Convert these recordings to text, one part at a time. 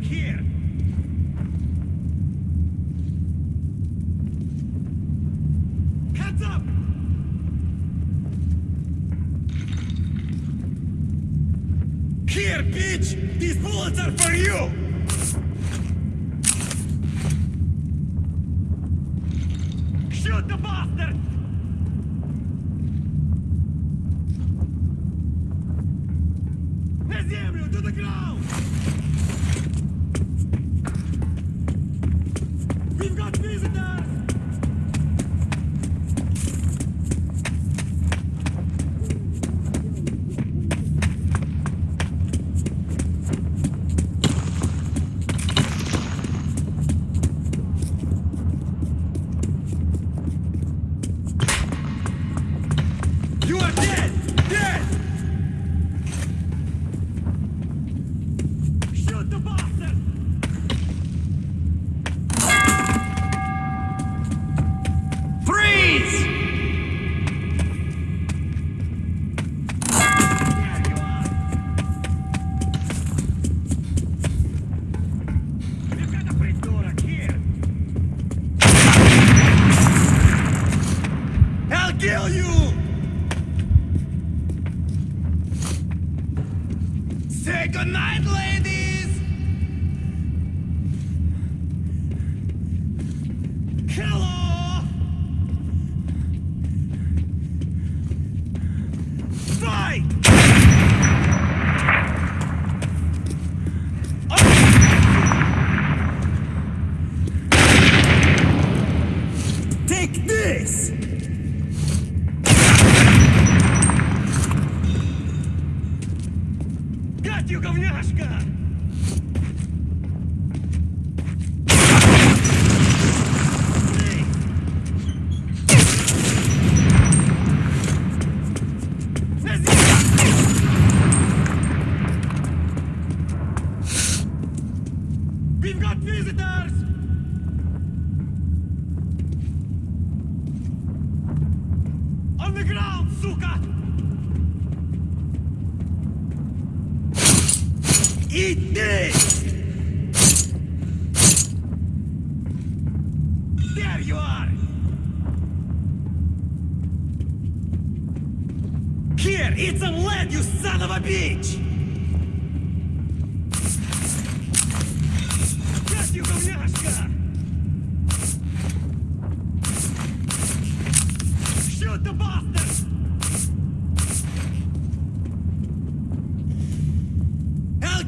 back here. Heads up! Here, bitch! These bullets are for you! Say goodnight, lady!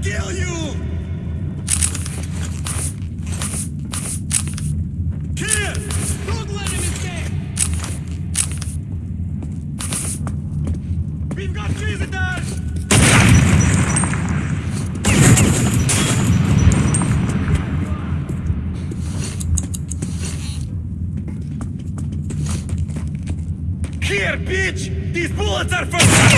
kill you! Here! Don't let him escape! We've got! Here, bitch! These bullets are for...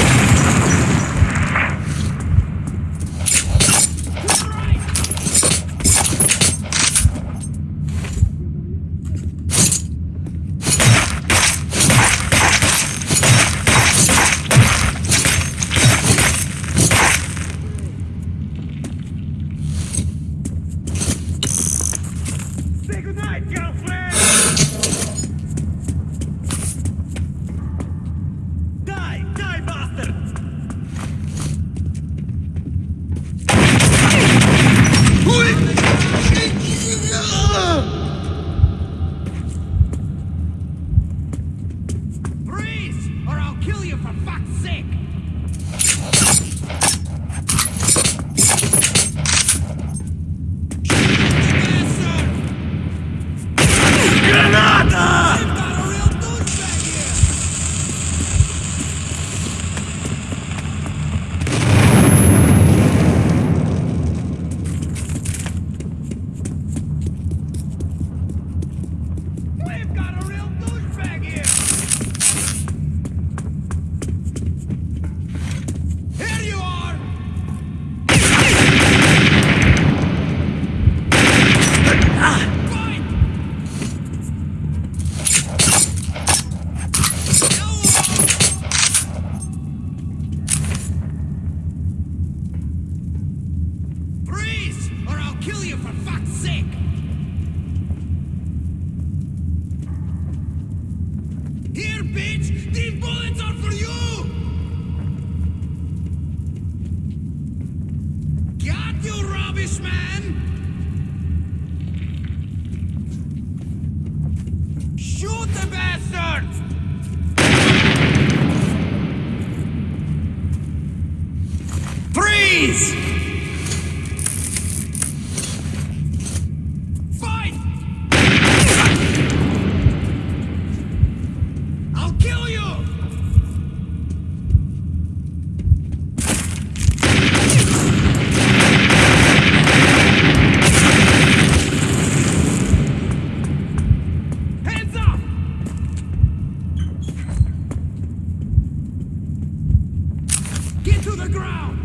the ground!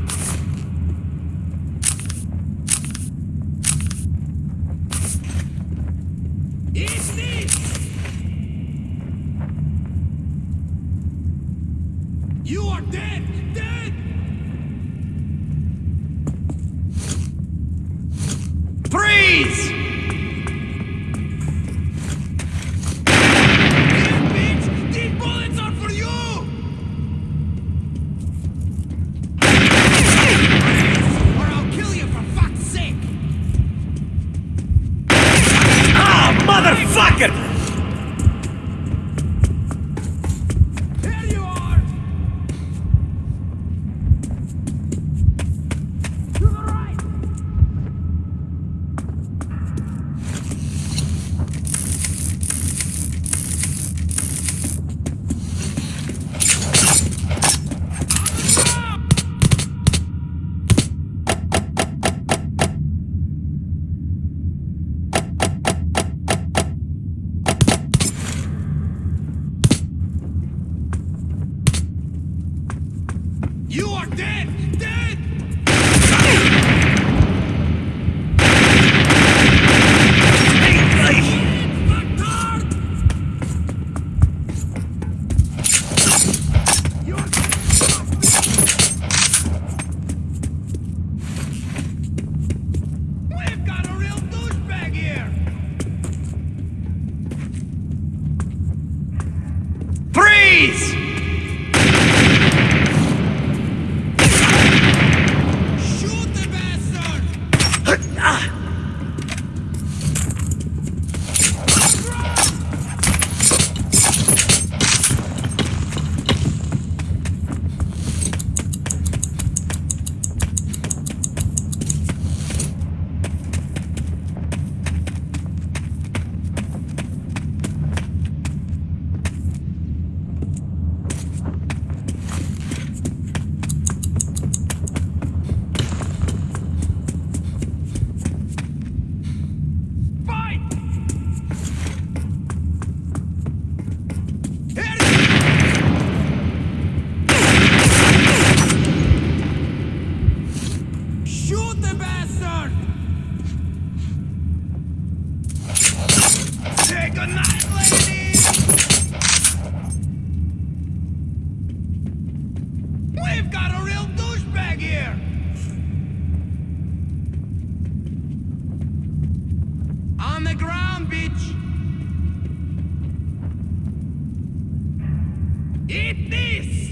Eat this!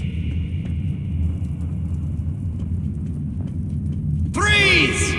Freeze!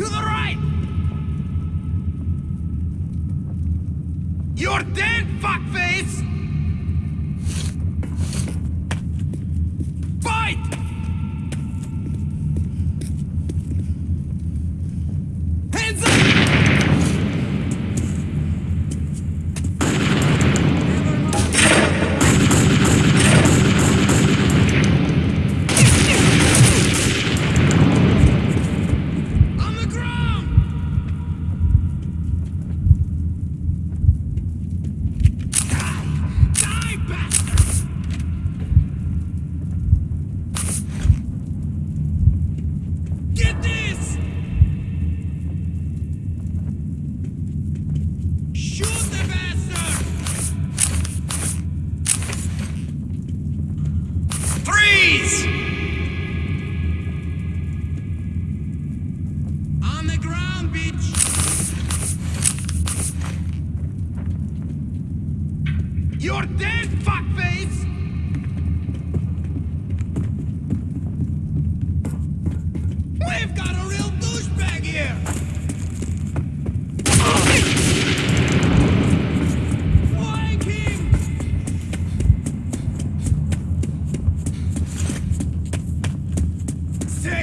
To the right! You're dead, fuckface!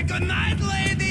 good night lady!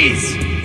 Freeze!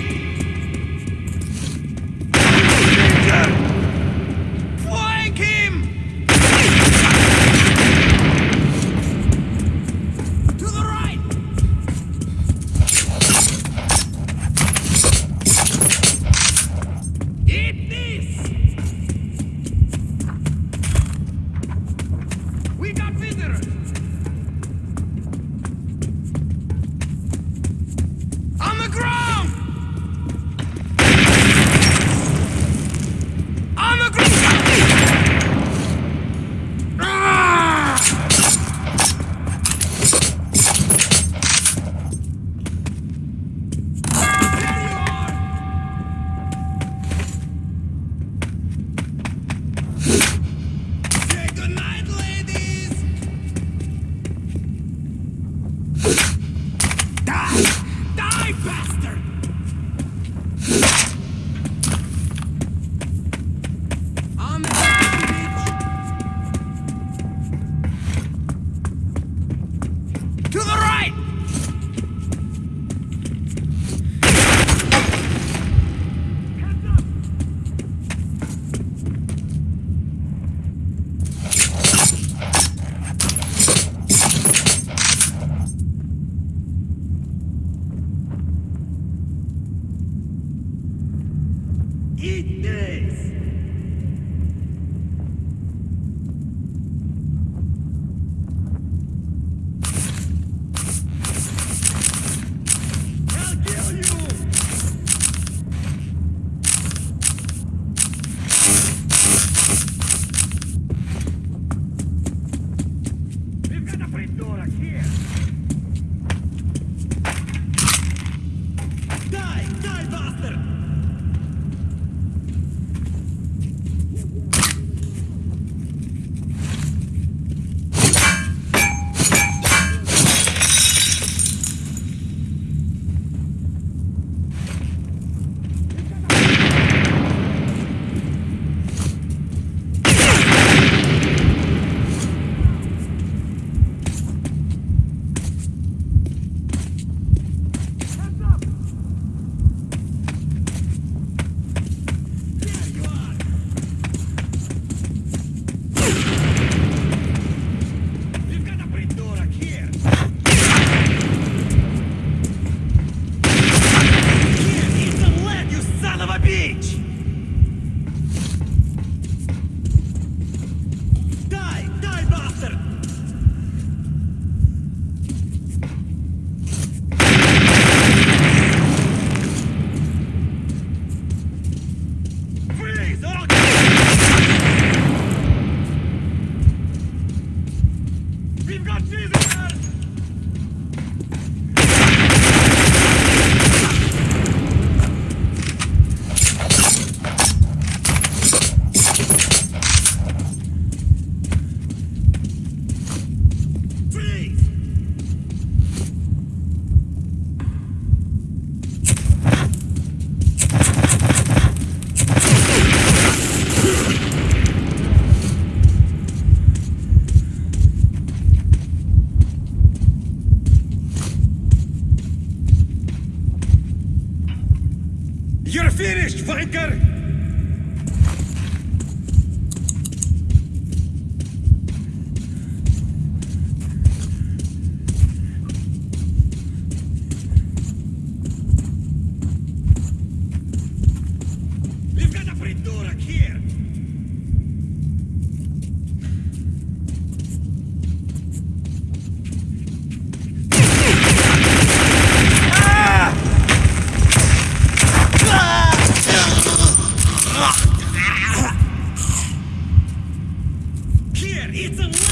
It's a unlucky!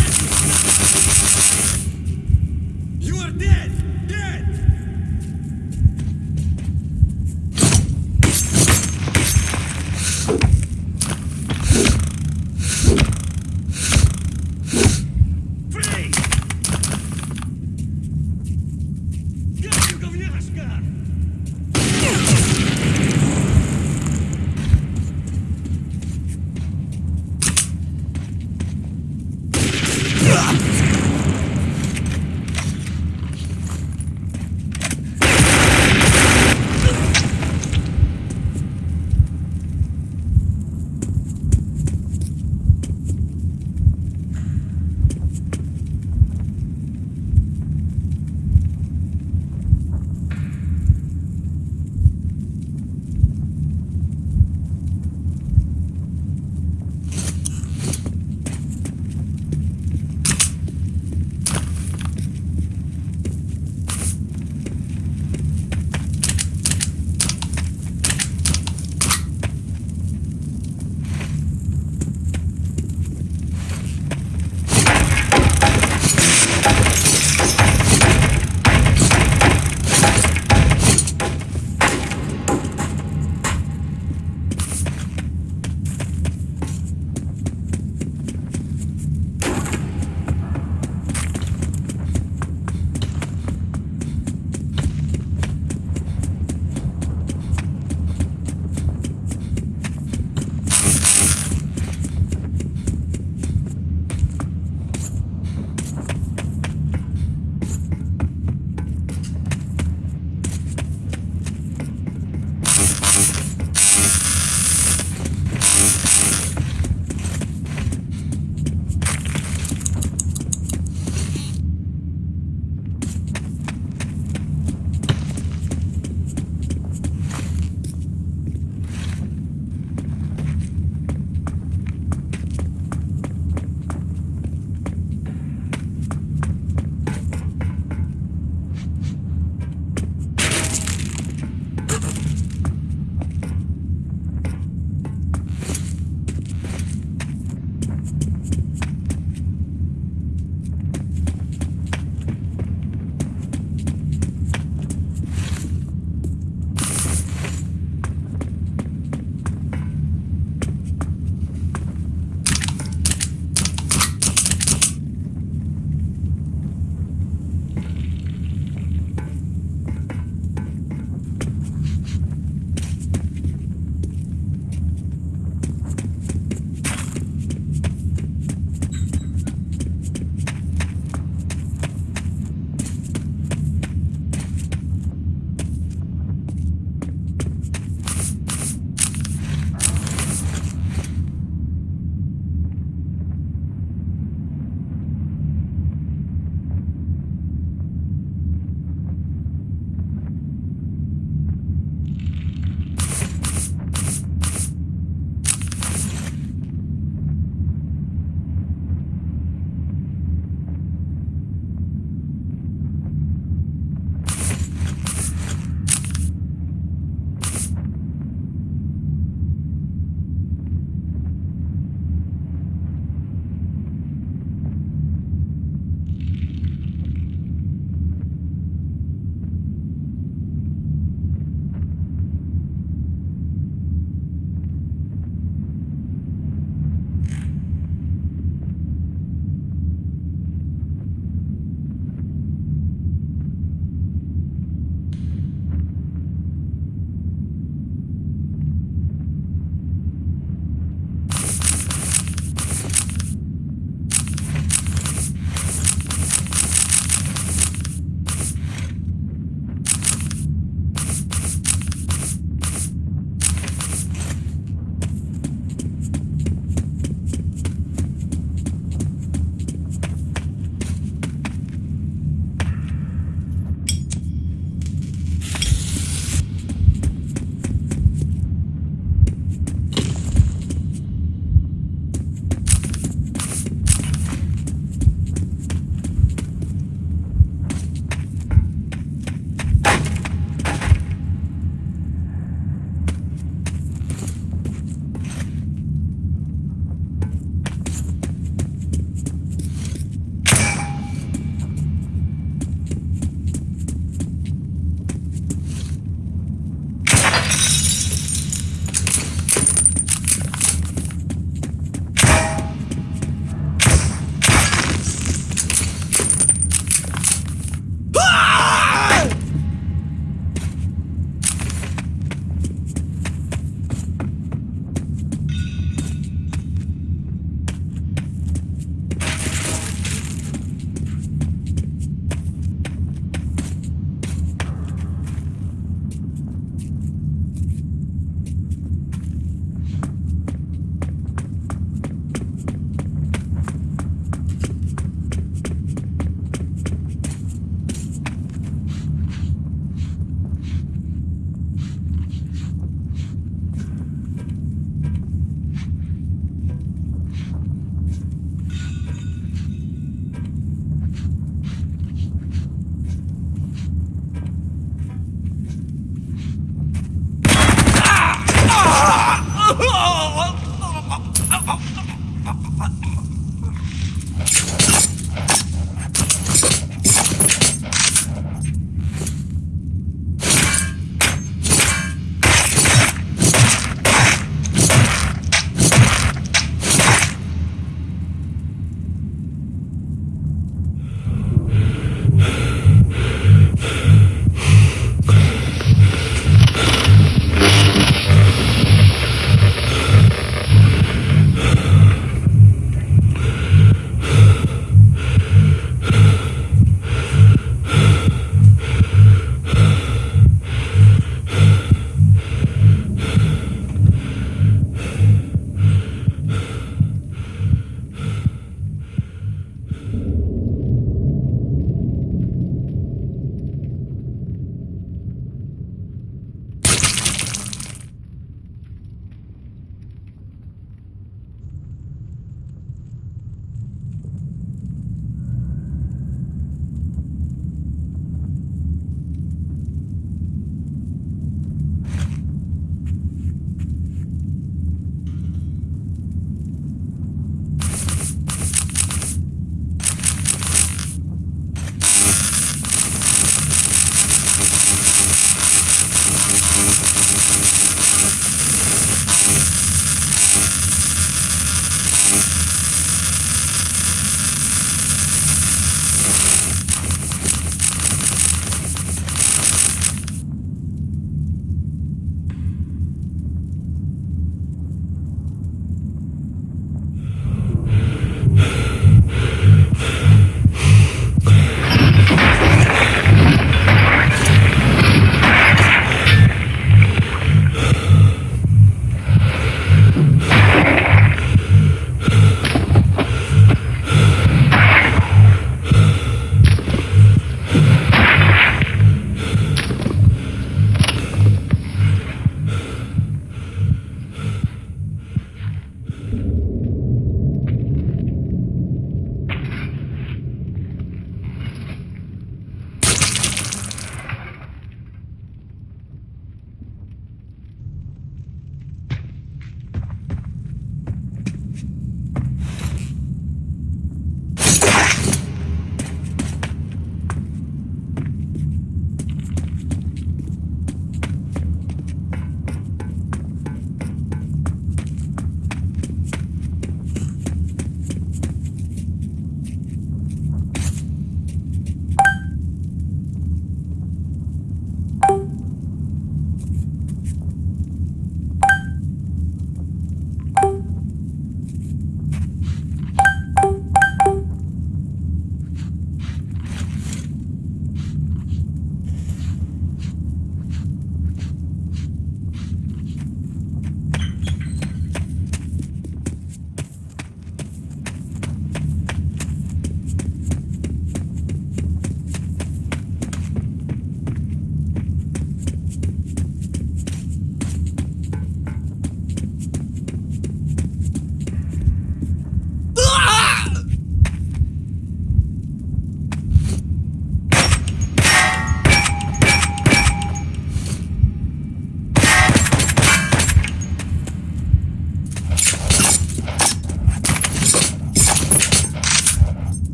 You are! Dead!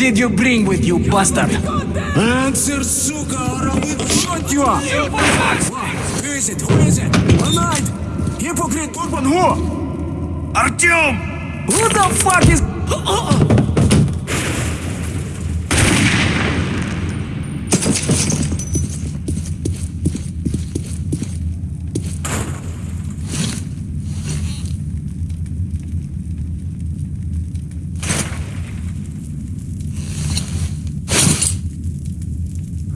Did you bring with you, bastard? Answer, сука, or I will shoot you! Who is it? Who is it? Tonight! Hypocrite Urban who? Artyom! Who the fuck is...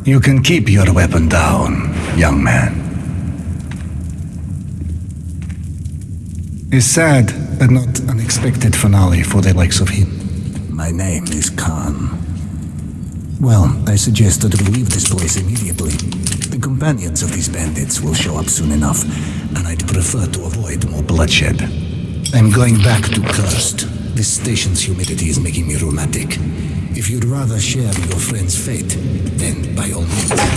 You can keep your weapon down, young man. A sad but not unexpected finale for the likes of him. My name is Khan. Well, I suggest that we leave this place immediately. The companions of these bandits will show up soon enough, and I'd prefer to avoid more bloodshed. I'm going back to Cursed. This station's humidity is making me rheumatic. If you'd rather share your friend's fate, then by all means.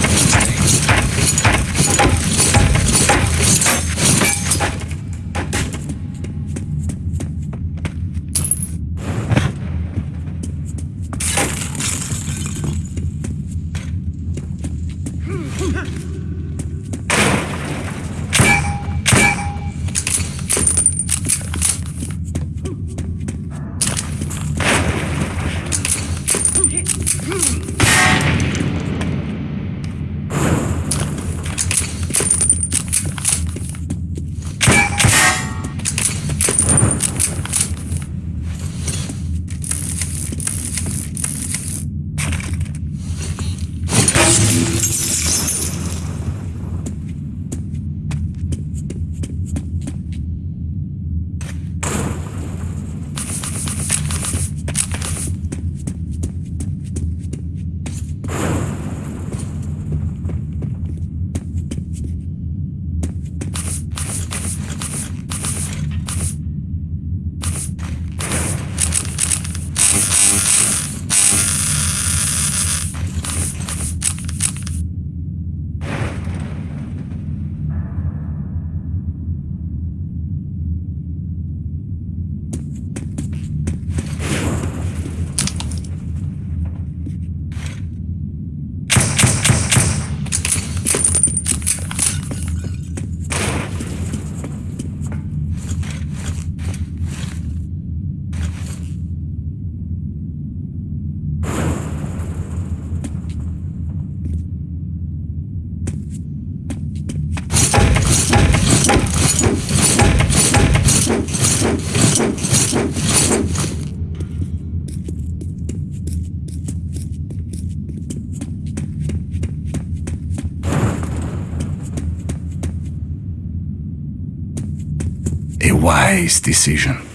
Wise decision.